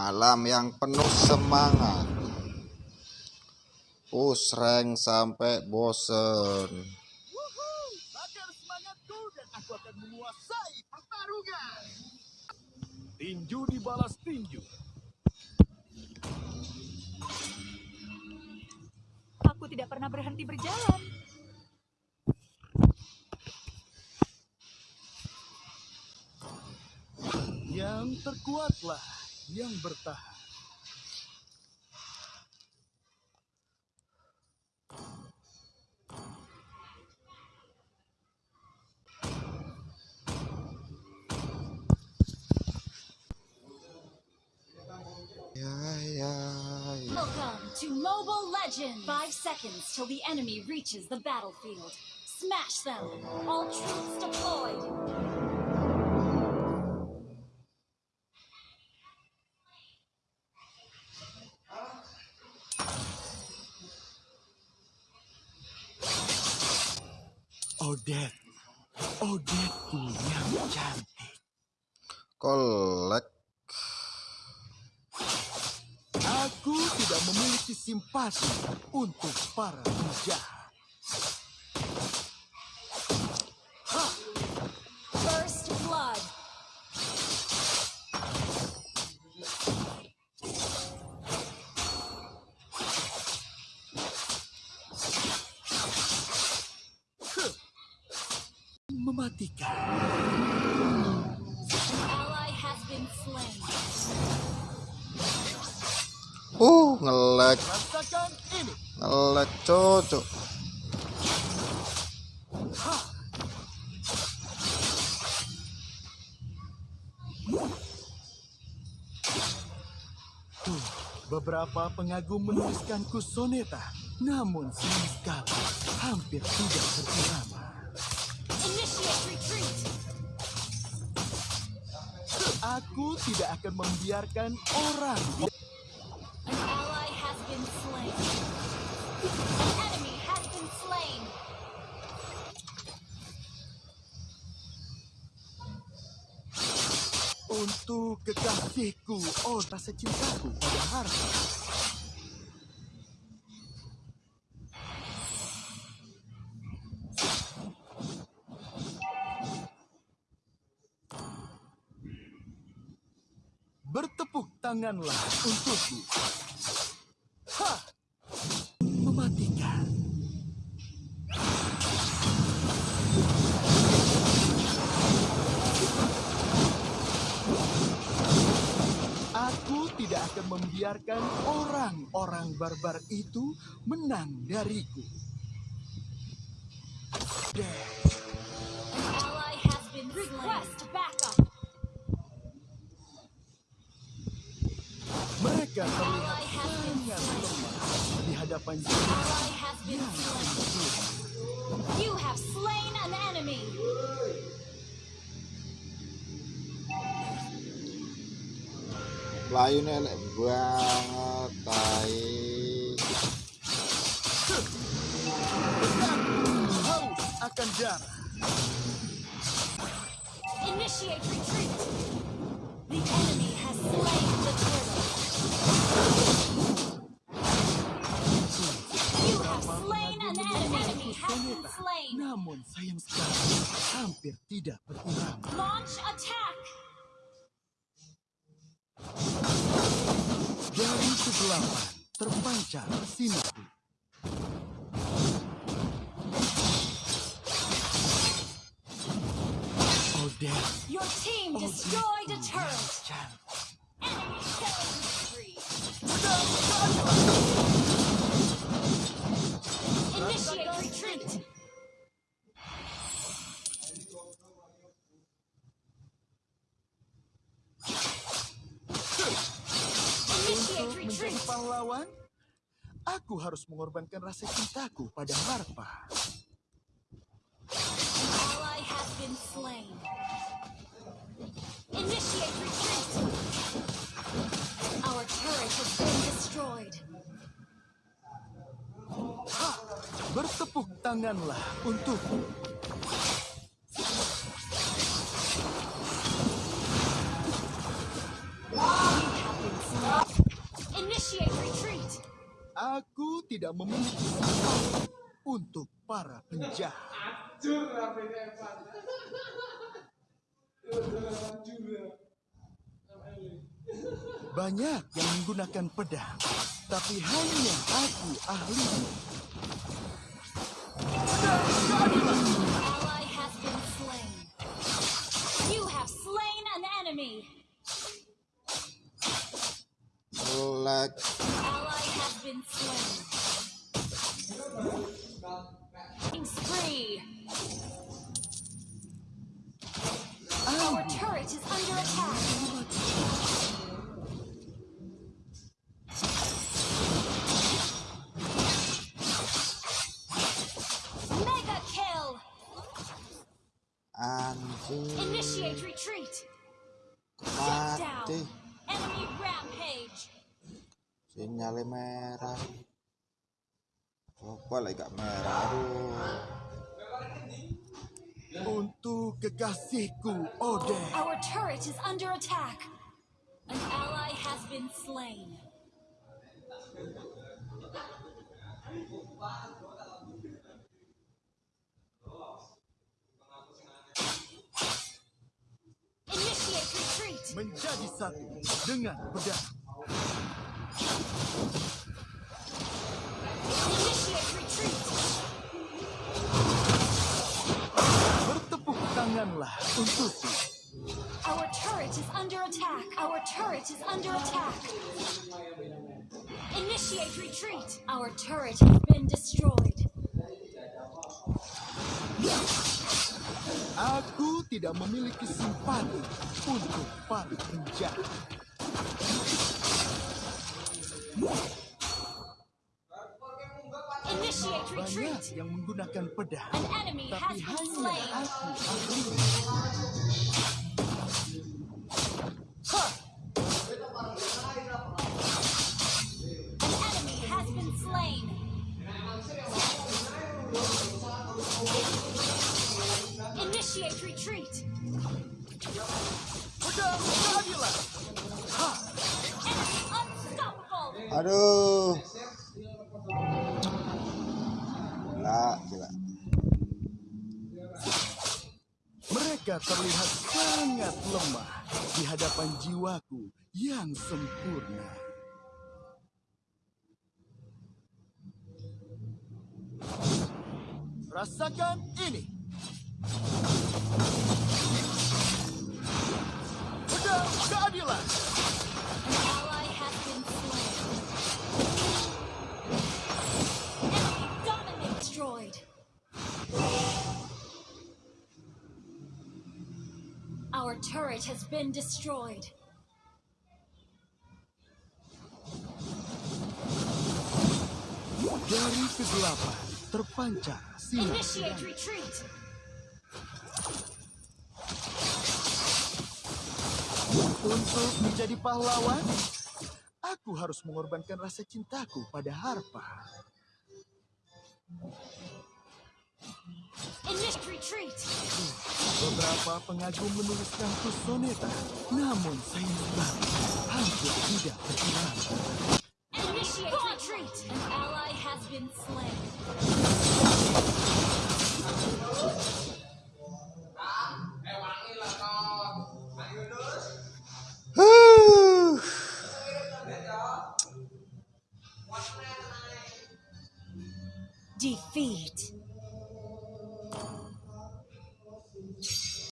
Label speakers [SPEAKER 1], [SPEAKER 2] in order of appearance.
[SPEAKER 1] Malam yang penuh semangat. Push rank sampai bosen.
[SPEAKER 2] Bakar semangatku dan aku akan menguasai pertarungan. Tinju dibalas tinju.
[SPEAKER 3] Aku tidak pernah berhenti berjalan.
[SPEAKER 2] Yang terkuatlah yang bertahan.
[SPEAKER 4] Welcome to Mobile Legends! Five seconds till the enemy reaches the battlefield. Smash them! All troops deployed!
[SPEAKER 2] Odette. Odetteku yang cantik.
[SPEAKER 1] Kolek.
[SPEAKER 2] Aku tidak memiliki simpati untuk para penjahat.
[SPEAKER 1] Ngelek, ngelek cocok.
[SPEAKER 2] Tuh, beberapa pengagum menuliskanku soneta, namun sayang sekali hampir tidak berirama. Aku tidak akan membiarkan orang untuk kekasihku. Oh, rasa cintaku pada harta. Bertepuk tanganlah untukku. Membiarkan orang-orang barbar itu menang dariku. Mereka terlihat sangat lemah di hadapan.
[SPEAKER 4] You have slain an enemy.
[SPEAKER 1] Layu elek banget, tai.
[SPEAKER 2] haus akan darah.
[SPEAKER 4] Initiate retreat. The enemy has slain the turtle. You have slain an enemy. enemy has been slain.
[SPEAKER 2] Namun sayang sekali hampir tidak berirama.
[SPEAKER 4] Launch attack.
[SPEAKER 2] Kegelapan terpancar.
[SPEAKER 4] Your team destroyed a turret. Enemy. Initiate retreat.
[SPEAKER 2] Pahlawan, aku harus mengorbankan rasa cintaku pada.
[SPEAKER 4] Our turret has been destroyed.
[SPEAKER 2] Bertepuk tanganlah untukku. Aku tidak memiliki untuk para penjahat.
[SPEAKER 5] Hancur rambutnya Evan. Hancur.
[SPEAKER 2] Banyak yang menggunakan pedang, tapi hanya aku ahlinya.
[SPEAKER 4] Initiate retreat. Shut down.
[SPEAKER 1] Mati.
[SPEAKER 4] Enemy rampage.
[SPEAKER 1] Sinyalnya merah. Coba lagi gak merah. Aduh.
[SPEAKER 2] Untuk kekasihku, Odin.
[SPEAKER 4] Our turret is under attack. An ally has been slain. Initiate retreat.
[SPEAKER 2] Menjadi satu dengan pedang. Bertepuk tanganlah untukku.
[SPEAKER 4] Our turret is under attack. Our turret is under attack. Initiate retreat. Our turret has been destroyed.
[SPEAKER 2] Aku tidak memiliki simpati untuk para penjahat. Banyak yang menggunakan pedang, tapi hanya aku.
[SPEAKER 4] An Initiate retreat.
[SPEAKER 1] Aduh. Gila, gila.
[SPEAKER 2] Mereka terlihat sangat lemah di hadapan jiwaku yang sempurna. Rasakan ini.
[SPEAKER 4] Our turret has been destroyed.
[SPEAKER 2] Dari kegelapan terpancar sinar.
[SPEAKER 4] Initiate retreat.
[SPEAKER 2] Untuk menjadi pahlawan, aku harus mengorbankan rasa cintaku pada Harpa.
[SPEAKER 4] Retreat.
[SPEAKER 2] Beberapa pengagum menuliskan soneta, namun sayang sekali hampir tidak.
[SPEAKER 4] Initiate retreat. An ally has been slain.